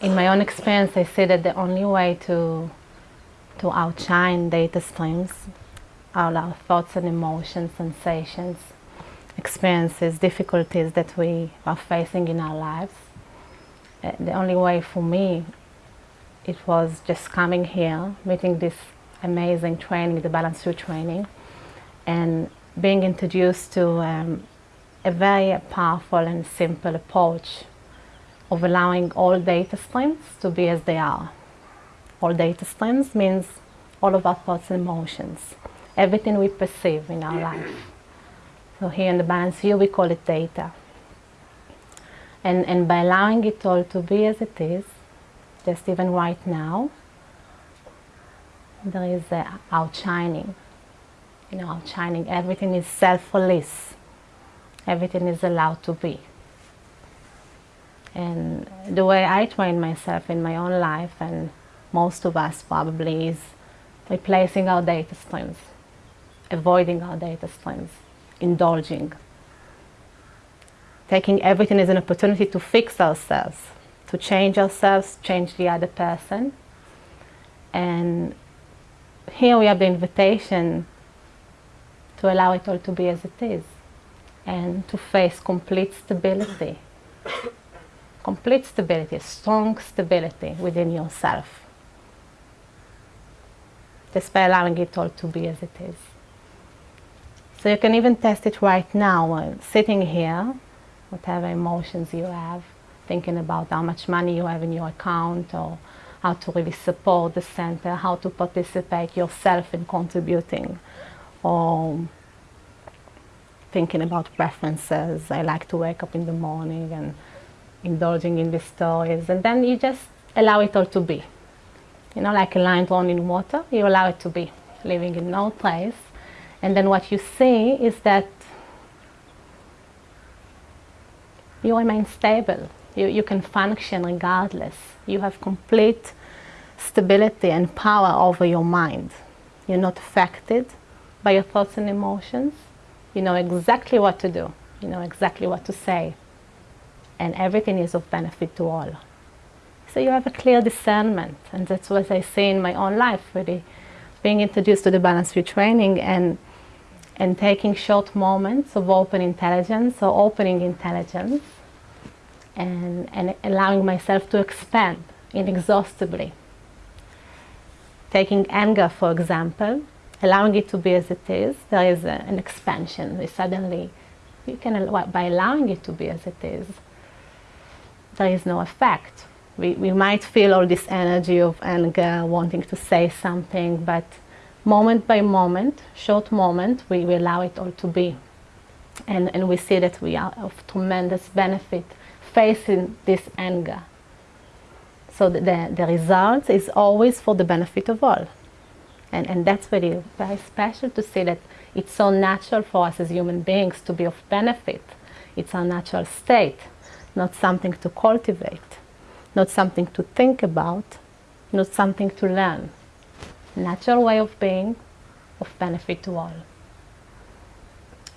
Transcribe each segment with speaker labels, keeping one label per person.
Speaker 1: in my own experience, I see that the only way to, to outshine data streams are our thoughts and emotions, sensations, experiences, difficulties that we are facing in our lives. Uh, the only way for me, it was just coming here, meeting this amazing training, the Balanced View training, and being introduced to um, a very powerful and simple approach of allowing all data streams to be as they are. All data streams means all of our thoughts and emotions, everything we perceive in our life. So here in the Balanced View we call it data. And, and by allowing it all to be as it is, just even right now, there is a outshining. You know, outshining. Everything is self-release. Everything is allowed to be. And the way I train myself in my own life, and most of us probably, is replacing our data streams, avoiding our data streams, indulging, taking everything as an opportunity to fix ourselves, to change ourselves, change the other person. And here we have the invitation to allow it all to be as it is and to face complete stability complete stability, strong stability within yourself. Just by allowing it all to be as it is. So you can even test it right now, uh, sitting here, whatever emotions you have, thinking about how much money you have in your account or how to really support the center, how to participate yourself in contributing or thinking about preferences. I like to wake up in the morning and indulging in the stories and then you just allow it all to be. You know, like a line drawn in water, you allow it to be, living in no place. And then what you see is that you remain stable. You, you can function regardless. You have complete stability and power over your mind. You're not affected by your thoughts and emotions. You know exactly what to do. You know exactly what to say and everything is of benefit to all. So you have a clear discernment, and that's what I see in my own life, really being introduced to the Balanced View training and, and taking short moments of open intelligence or opening intelligence and, and allowing myself to expand inexhaustibly. Taking anger, for example, allowing it to be as it is, there is a, an expansion. We suddenly, you can, by allowing it to be as it is, there is no effect. We, we might feel all this energy of anger, wanting to say something, but moment by moment, short moment, we, we allow it all to be. And, and we see that we are of tremendous benefit facing this anger. So the, the, the result is always for the benefit of all. And, and that's really very special to see that it's so natural for us as human beings to be of benefit. It's our natural state not something to cultivate, not something to think about, not something to learn. Natural way of being, of benefit to all.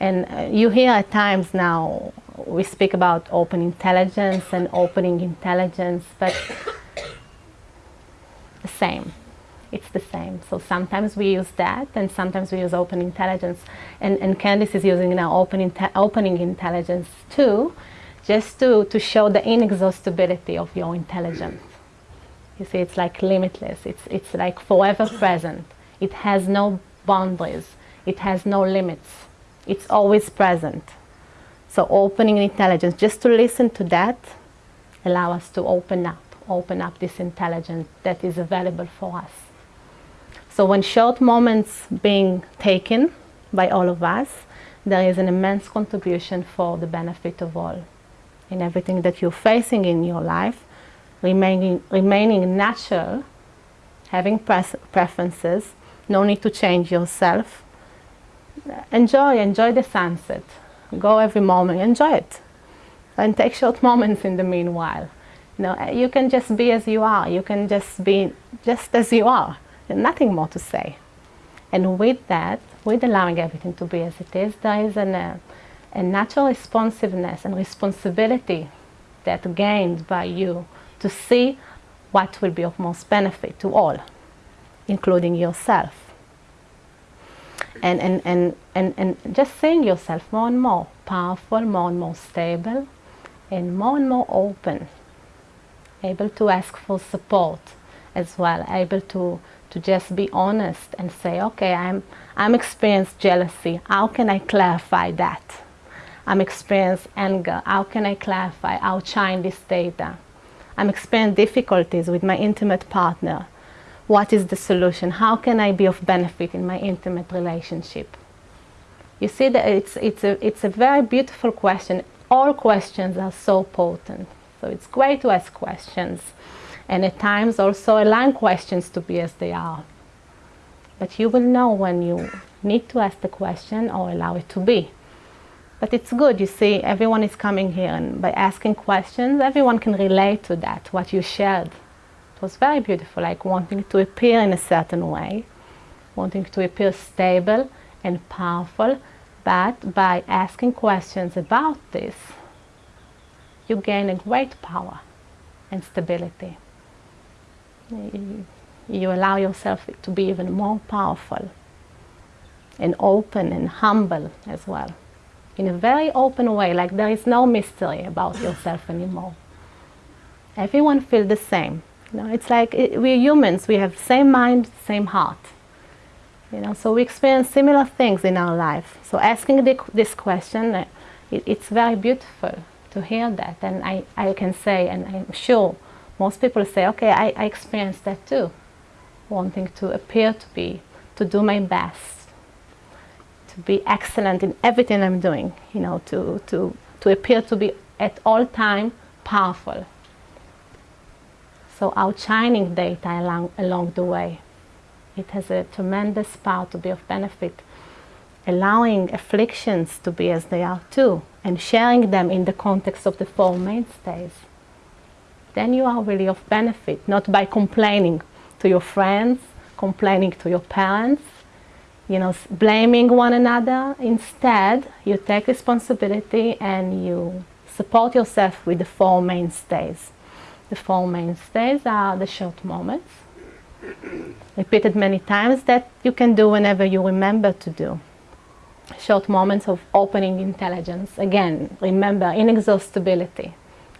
Speaker 1: And uh, you hear at times now, we speak about open intelligence and opening intelligence, but the same. It's the same. So sometimes we use that, and sometimes we use open intelligence. And, and Candice is using now open inte opening intelligence too, just to, to show the inexhaustibility of your intelligence. You see, it's like limitless. It's, it's like forever present. It has no boundaries. It has no limits. It's always present. So opening intelligence, just to listen to that, allow us to open up, open up this intelligence that is available for us. So when short moments being taken by all of us, there is an immense contribution for the benefit of all in everything that you're facing in your life, remaining, remaining natural, having preferences, no need to change yourself. Enjoy, enjoy the sunset. Go every moment, enjoy it. And take short moments in the meanwhile. You know, you can just be as you are. You can just be just as you are. And nothing more to say. And with that, with allowing everything to be as it is, there is an, uh, and natural responsiveness and responsibility that gained by you to see what will be of most benefit to all, including yourself. And, and, and, and, and just seeing yourself more and more powerful, more and more stable, and more and more open, able to ask for support as well, able to, to just be honest and say, okay, I'm, I'm experiencing jealousy. How can I clarify that? I'm experiencing anger. Uh, how can I clarify, How outshine this data? I'm experiencing difficulties with my intimate partner. What is the solution? How can I be of benefit in my intimate relationship? You see that it's, it's, a, it's a very beautiful question. All questions are so potent. So it's great to ask questions and at times also align questions to be as they are. But you will know when you need to ask the question or allow it to be. But it's good, you see, everyone is coming here and by asking questions, everyone can relate to that, what you shared. It was very beautiful, like wanting to appear in a certain way, wanting to appear stable and powerful, but by asking questions about this, you gain a great power and stability. You, you allow yourself to be even more powerful and open and humble as well in a very open way, like there is no mystery about yourself anymore. Everyone feels the same. You know, it's like it, we're humans, we have same mind, same heart. You know, so we experience similar things in our life. So asking the, this question, uh, it, it's very beautiful to hear that. And I, I can say, and I'm sure most people say, okay, I, I experienced that too. Wanting to appear to be, to do my best to be excellent in everything I'm doing, you know, to, to, to appear to be at all time powerful. So outshining data along, along the way. It has a tremendous power to be of benefit. Allowing afflictions to be as they are too, and sharing them in the context of the Four Mainstays. Then you are really of benefit, not by complaining to your friends, complaining to your parents, you know, blaming one another. Instead, you take responsibility and you support yourself with the four mainstays. The four mainstays are the short moments, repeated many times, that you can do whenever you remember to do. Short moments of opening intelligence. Again, remember, inexhaustibility,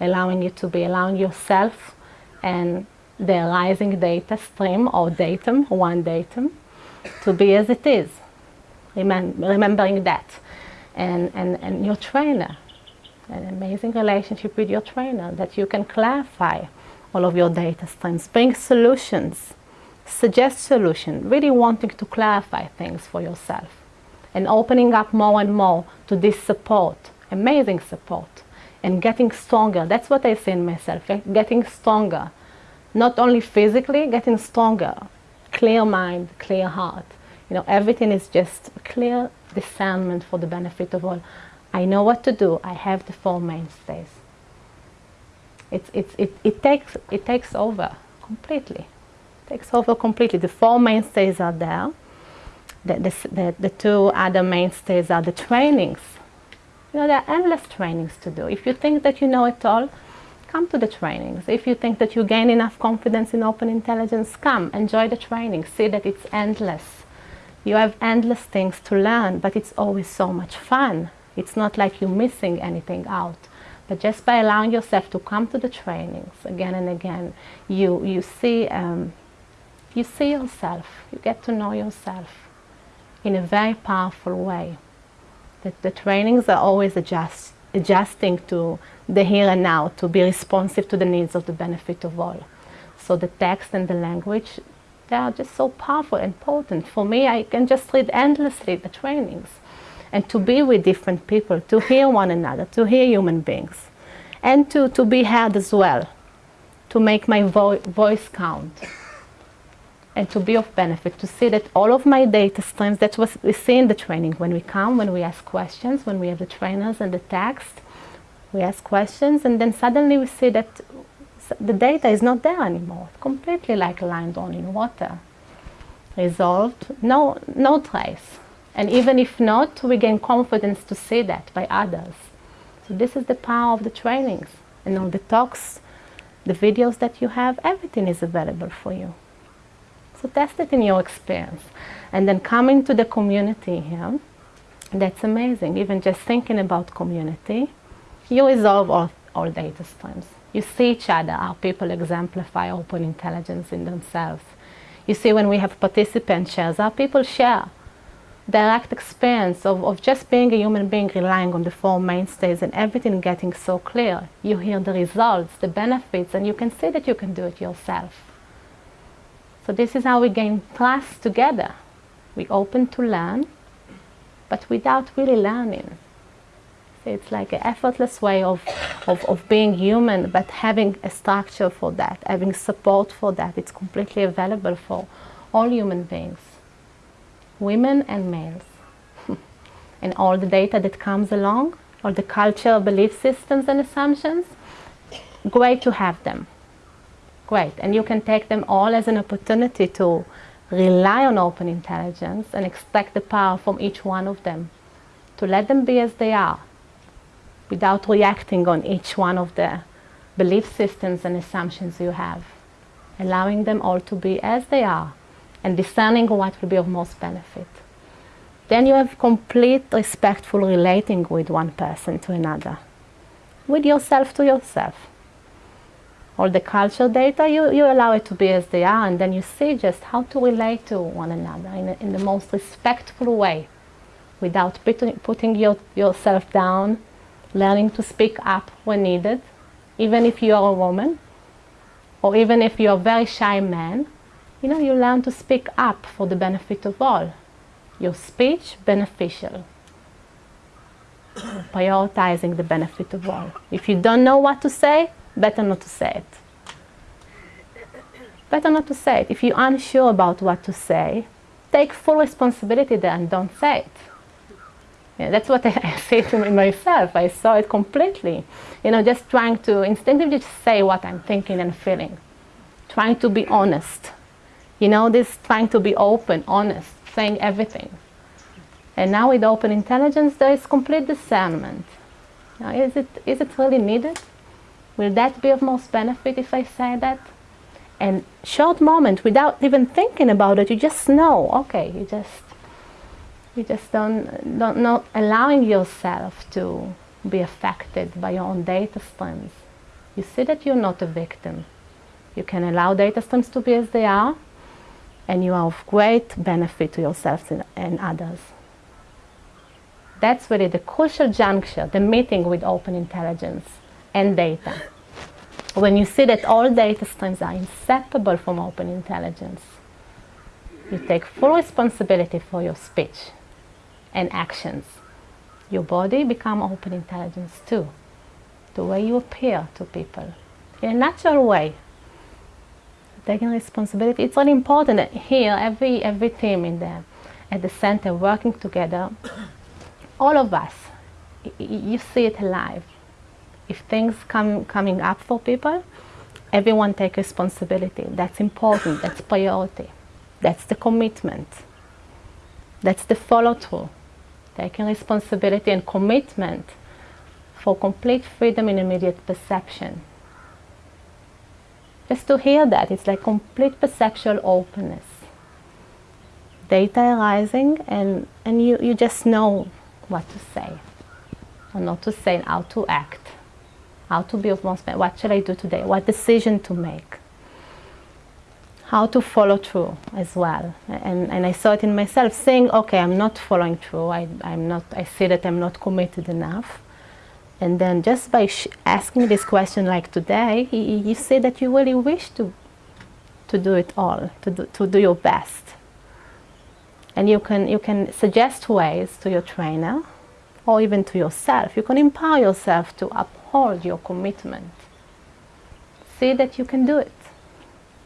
Speaker 1: allowing you to be, allowing yourself and the arising data stream or datum, one datum, to be as it is, remembering that. And, and, and your trainer, an amazing relationship with your trainer that you can clarify all of your data streams, bring solutions, suggest solutions, really wanting to clarify things for yourself and opening up more and more to this support, amazing support, and getting stronger. That's what I see in myself, getting stronger. Not only physically, getting stronger clear mind, clear heart. You know, everything is just clear discernment for the benefit of all. I know what to do. I have the four mainstays. It's, it's, it, it, takes, it takes over completely. It takes over completely. The four mainstays are there. The, the, the, the two other mainstays are the trainings. You know, there are endless trainings to do. If you think that you know it all, come to the trainings. If you think that you gain enough confidence in open intelligence, come, enjoy the training, see that it's endless. You have endless things to learn, but it's always so much fun. It's not like you're missing anything out. But just by allowing yourself to come to the trainings again and again, you, you, see, um, you see yourself, you get to know yourself in a very powerful way. That the trainings are always adjust, adjusting to the here and now to be responsive to the needs of the benefit of all. So the text and the language, they are just so powerful and potent. For me, I can just read endlessly the trainings and to be with different people, to hear one another, to hear human beings, and to, to be heard as well, to make my vo voice count and to be of benefit, to see that all of my data streams, that's what we see in the training, when we come, when we ask questions, when we have the trainers and the text, we ask questions and then suddenly we see that the data is not there anymore. Completely like a line drawn in water. Resolved, no, no trace. And even if not, we gain confidence to see that by others. So this is the power of the trainings and all the talks the videos that you have, everything is available for you. So test it in your experience. And then coming to the community here, that's amazing. Even just thinking about community, you resolve all, all data streams. You see each other, how people exemplify open intelligence in themselves. You see when we have participant shares, how people share direct experience of, of just being a human being relying on the four mainstays and everything getting so clear. You hear the results, the benefits, and you can see that you can do it yourself. So this is how we gain trust together. We open to learn, but without really learning. So it's like an effortless way of, of, of being human, but having a structure for that, having support for that. It's completely available for all human beings women and males. and all the data that comes along, all the culture, belief systems and assumptions, great to have them. Great. And you can take them all as an opportunity to rely on open intelligence and extract the power from each one of them. To let them be as they are without reacting on each one of the belief systems and assumptions you have. Allowing them all to be as they are and discerning what will be of most benefit. Then you have complete respectful relating with one person to another, with yourself to yourself. All the cultural data, you, you allow it to be as they are, and then you see just how to relate to one another in, in the most respectful way, without putting, your, yourself down, learning to speak up when needed, even if you are a woman, or even if you're a very shy man, you know, you learn to speak up for the benefit of all. Your speech beneficial. Prioritizing the benefit of all. If you don't know what to say, better not to say it. Better not to say it. If you're unsure about what to say, take full responsibility there and don't say it. Yeah, that's what I, I say to myself. I saw it completely. You know, just trying to instinctively say what I'm thinking and feeling. Trying to be honest you know, this trying to be open, honest, saying everything. And now with open intelligence, there is complete discernment. Now, is it, is it really needed? Will that be of most benefit if I say that? And short moment, without even thinking about it, you just know, okay, you just, you just don't, don't not allowing yourself to be affected by your own data streams. You see that you're not a victim. You can allow data streams to be as they are, and you are of great benefit to yourself and others. That's really the crucial juncture, the meeting with open intelligence and data. When you see that all data streams are inseparable from open intelligence, you take full responsibility for your speech and actions. Your body become open intelligence too. The way you appear to people in a natural way, taking responsibility. It's really important that here, every, every team in the, at the center working together, all of us, you see it live. If things come coming up for people, everyone take responsibility. That's important. That's priority. That's the commitment. That's the follow through. Taking responsibility and commitment for complete freedom in immediate perception. Just to hear that, it's like complete perceptual openness. Data arising and, and you, you just know what to say or not to say, how to act, how to build of most, what shall I do today, what decision to make, how to follow through as well. And, and I saw it in myself saying, okay, I'm not following through, I, I'm not, I see that I'm not committed enough and then just by asking this question like today, you see that you really wish to, to do it all, to do, to do your best. And you can, you can suggest ways to your trainer or even to yourself. You can empower yourself to uphold your commitment. See that you can do it.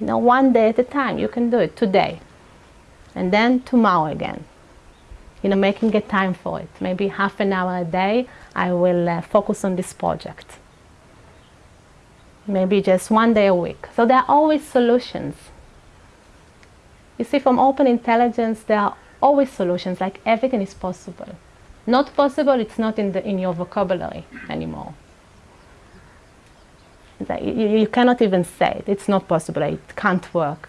Speaker 1: You know, one day at a time, you can do it today. And then tomorrow again you know, making a time for it. Maybe half an hour a day, I will uh, focus on this project. Maybe just one day a week. So there are always solutions. You see, from open intelligence, there are always solutions, like everything is possible. Not possible, it's not in, the, in your vocabulary anymore. You, you cannot even say it. It's not possible. It can't work.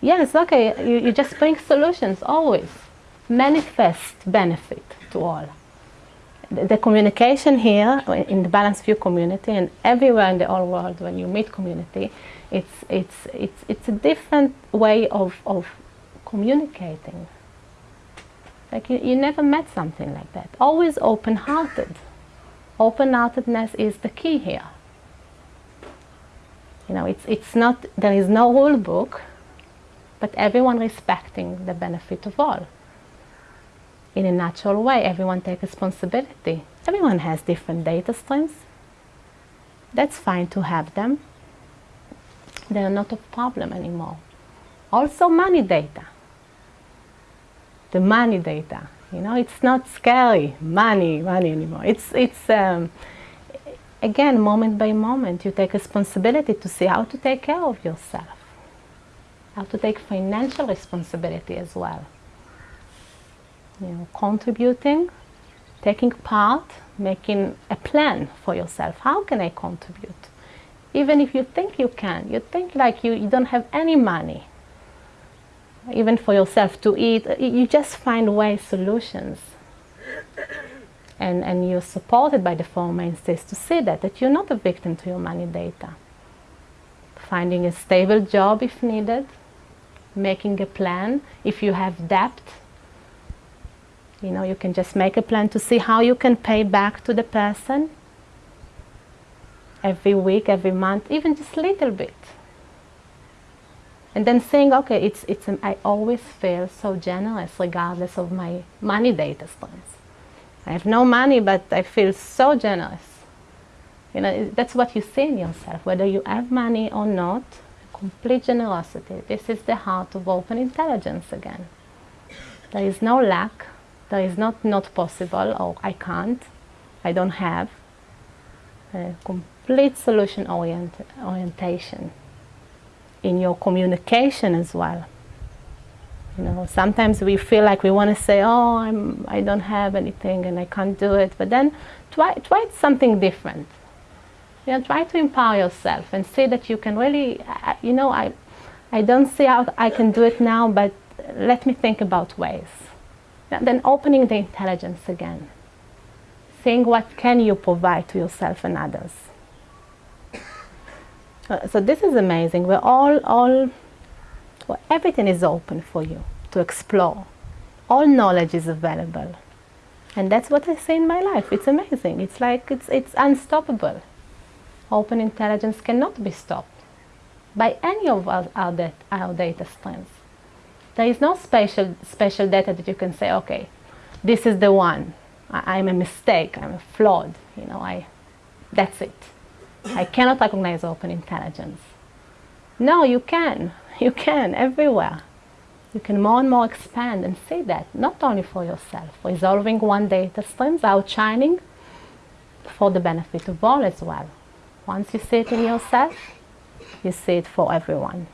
Speaker 1: Yes, okay, you, you just bring solutions always. Manifest benefit to all. The, the communication here in the Balanced View community and everywhere in the whole world when you meet community, it's, it's, it's, it's a different way of, of communicating. Like you, you never met something like that. Always open-hearted. Open-heartedness is the key here. You know, it's, it's not, there is no rule book, but everyone respecting the benefit of all. In a natural way, everyone take responsibility. Everyone has different data streams. That's fine to have them. They're not a problem anymore. Also money data. The money data. You know, it's not scary, money, money anymore. It's, it's um, again, moment by moment, you take responsibility to see how to take care of yourself, how to take financial responsibility as well. You know, contributing, taking part, making a plan for yourself. How can I contribute? Even if you think you can, you think like you, you don't have any money, even for yourself to eat, you just find ways, solutions and, and you're supported by the four mainstays to see that, that you're not a victim to your money data. Finding a stable job if needed, making a plan. If you have debt, you know, you can just make a plan to see how you can pay back to the person every week, every month, even just a little bit. And then saying, okay, it's, it's, I always feel so generous regardless of my money data streams. I have no money, but I feel so generous. You know, that's what you see in yourself, whether you have money or not, complete generosity. This is the heart of open intelligence again. There is no lack, there is not not possible or I can't, I don't have. Complete solution orient orientation in your communication as well. You know, sometimes we feel like we want to say, "Oh, I'm, I don't have anything and I can't do it," but then try try something different. You know, try to empower yourself and see that you can really, you know, I, I don't see how I can do it now, but let me think about ways. And then opening the intelligence again, seeing what can you provide to yourself and others. Uh, so this is amazing. We're all all well, everything is open for you to explore. All knowledge is available. And that's what I see in my life. It's amazing. It's like it's, it's unstoppable. Open intelligence cannot be stopped by any of our, our, dat our data streams. There is no special, special data that you can say, okay, this is the one. I, I'm a mistake. I'm a flawed. You know, I, that's it. I cannot recognize open intelligence. No, you can. You can everywhere. You can more and more expand and see that, not only for yourself, resolving one data streams, outshining for the benefit of all as well. Once you see it in yourself, you see it for everyone.